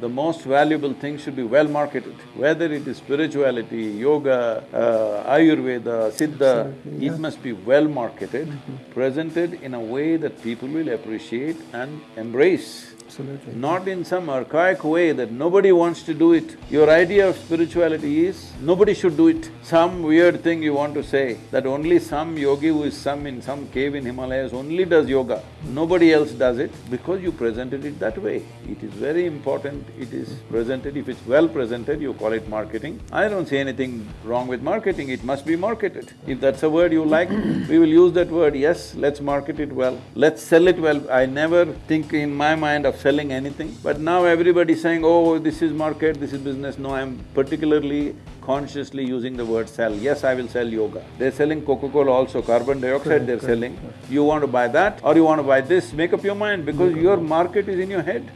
the most valuable thing should be well marketed. Whether it is spirituality, yoga, uh, Ayurveda, Siddha, it must be well marketed, presented in a way that people will appreciate and embrace. Absolutely. Not in some archaic way that nobody wants to do it. Your idea of spirituality is, nobody should do it. Some weird thing you want to say, that only some yogi who is some in some cave in Himalayas only does yoga. Nobody else does it because you presented it that way. It is very important, it is presented, if it's well presented, you call it marketing. I don't see anything wrong with marketing, it must be marketed. If that's a word you like, we will use that word, yes, let's market it well, let's sell it well. I never think in my mind of selling anything, but now everybody is saying, oh, this is market, this is business. No, I'm particularly consciously using the word sell. Yes, I will sell yoga. They're selling Coca-Cola also, carbon dioxide they're selling. You want to buy that or you want to buy this, make up your mind because your market is in your head.